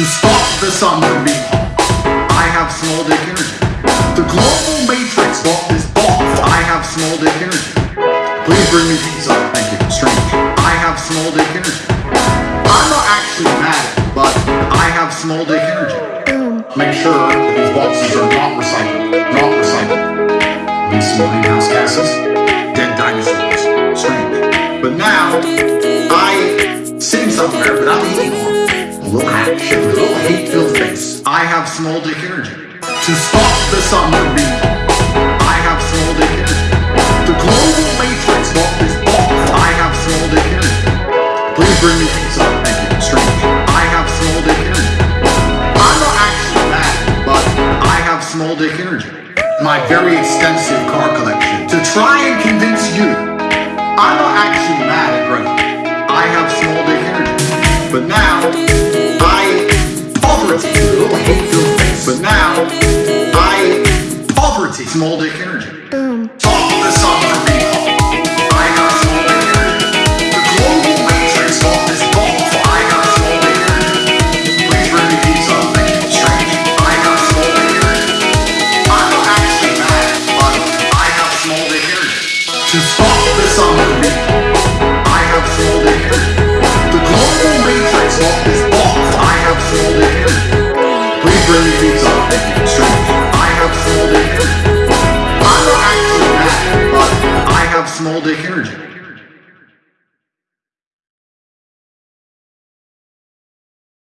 To stop the sun from being hot, I have small dick energy. The global matrix thought this off. I have small dick energy. Please bring me pizza. Thank you. Strange. I have small dick energy. I'm not actually mad, but I have small dick energy. Make sure that these boxes are not recycled. Not recycled. Some greenhouse gases. Dead dinosaurs. Strange. But now, A little hatch, a little hate-filled face. I have small dick energy. To stop the from being I have small dick energy. The global matrix thought this off. I have small dick energy. Please bring me pizza. Thank you. Strange. I have small dick energy. I'm not actually mad, but I have small dick energy. My very extensive car collection. To try and convince you, It's small dick energy. Boom. Follow. I got small dick energy. The global matrix this ball for I got small dick energy. Please bring me pizza, thank you. I got small dick energy. I'm actually but I small dick energy. I small dick energy. The global matrix this ball I small dick energy. Please bring me pizza, thank you. all-day energy.